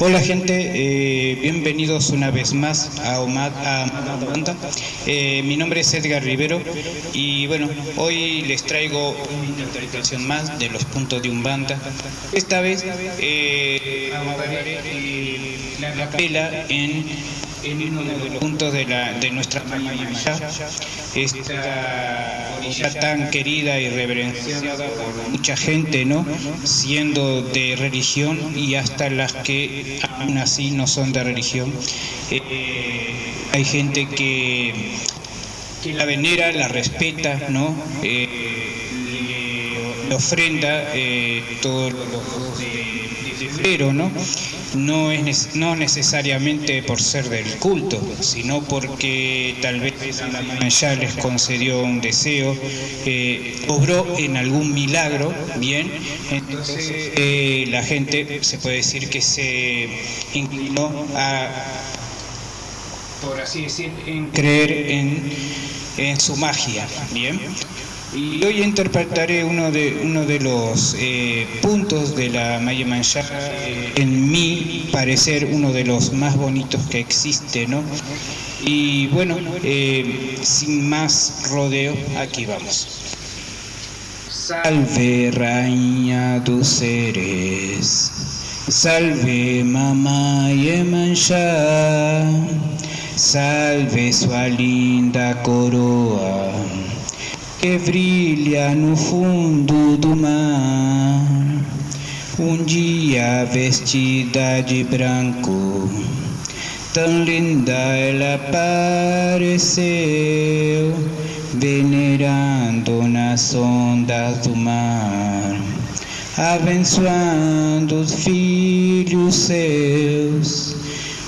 Hola gente, eh, bienvenidos una vez más a Omad. Eh, mi nombre es Edgar Rivero y bueno, hoy les traigo una interpretación más de los puntos de Umbanda. Esta vez eh, la capela en, uno de los puntos de, nuestra Maya, esta orilla tan querida y reverenciada por mucha gente, ¿no? Siendo de religión y hasta las que aún así no son de religión. Eh, hay gente que, que, la venera, la respeta, ¿no? Eh, le, ofrenda eh, todos los ¿no? No, es, no necesariamente por ser del culto, sino porque tal vez ya les concedió un deseo, eh, obró en algún milagro, bien, entonces eh, la gente se puede decir que se inclinó a, por así decir, en creer en, en su magia, bien. Y hoy interpretaré uno de, uno de los eh, puntos de la Maya Manchá, eh, en mi parecer uno de los más bonitos que existe, ¿no? Y bueno, eh, sin más rodeo, aquí vamos. Salve, reina tus seres, salve, mamá Yemanjá, salve sua linda coroa que brilha no fundo do mar. Um dia vestida de branco, tão linda ela apareceu, venerando nas ondas do mar, abençoando os filhos seus.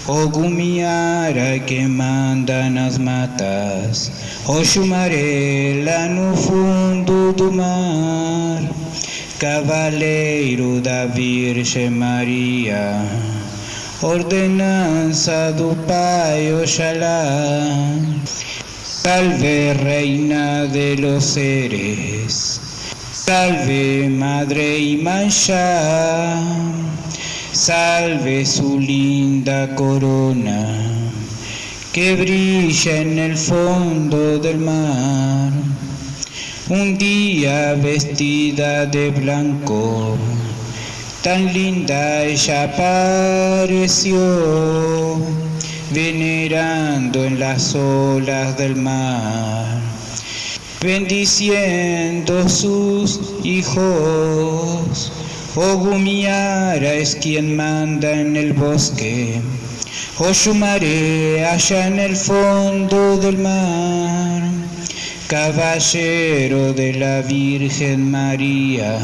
Ogumiara que manda nas matas, Oxumarela no fundo do mar, Cavaleiro da Virgem Maria, ordenança do Pai Oxalá, Salve Reina de los Seres, Salve Madre y Mancha, Salve su linda corona que brilla en el fondo del mar. Un día vestida de blanco, tan linda ella apareció, venerando en las olas del mar, bendiciendo sus hijos. Ogumiara es quien manda en el bosque, Oshumare allá en el fondo del mar, caballero de la Virgen María.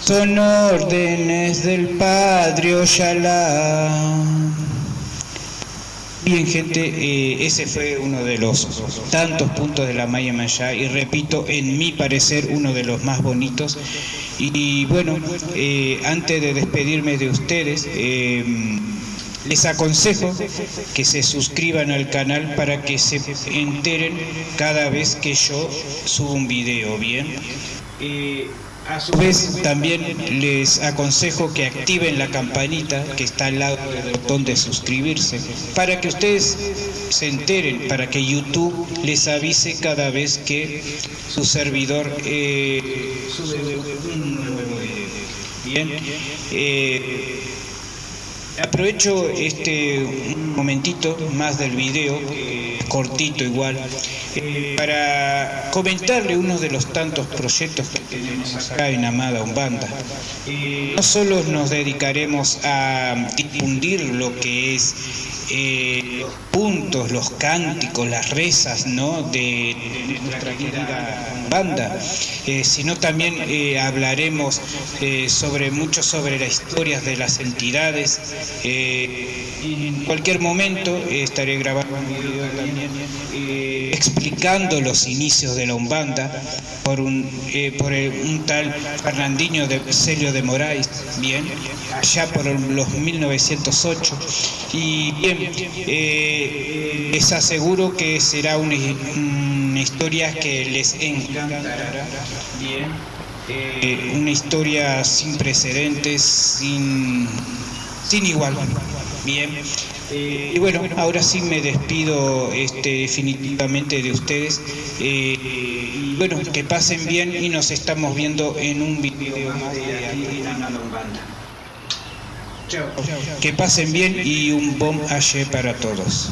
Son órdenes del Padre Ojalá. Bien, gente, eh, ese fue uno de los tantos puntos de la Maya Maya y repito, en mi parecer, uno de los más bonitos. Y, y bueno, eh, antes de despedirme de ustedes, eh, les aconsejo que se suscriban al canal para que se enteren cada vez que yo subo un video, ¿bien? A su vez también les aconsejo que activen la campanita que está al lado del botón de suscribirse para que ustedes se enteren, para que YouTube les avise cada vez que su servidor eh, sube un nuevo video. Bien, eh, Aprovecho este momentito más del video, eh, cortito igual, eh, para comentarle uno de los tantos proyectos que tenemos acá en Amada Umbanda. Eh, no solo nos dedicaremos a difundir lo que es eh, los puntos, los cánticos, las rezas ¿no? de, nuestra querida banda, eh, sino también eh, hablaremos eh, sobre mucho sobre las historias de las entidades. en cualquier momento estaré grabando explicando los inicios de la Umbanda por un, el, un tal Fernandinho de Celio de Moraes, bien, allá por los 1908. Y bien, eh, les aseguro que será una, historia que les encantará. Bien. Eh, una historia sin precedentes, sin sin igual. Bien. Eh, y bueno, ahora sí me despido este, definitivamente de ustedes. Eh, y bueno, que pasen bien y nos estamos viendo en un video más de aquí Que pasen bien y un bom ayer para todos.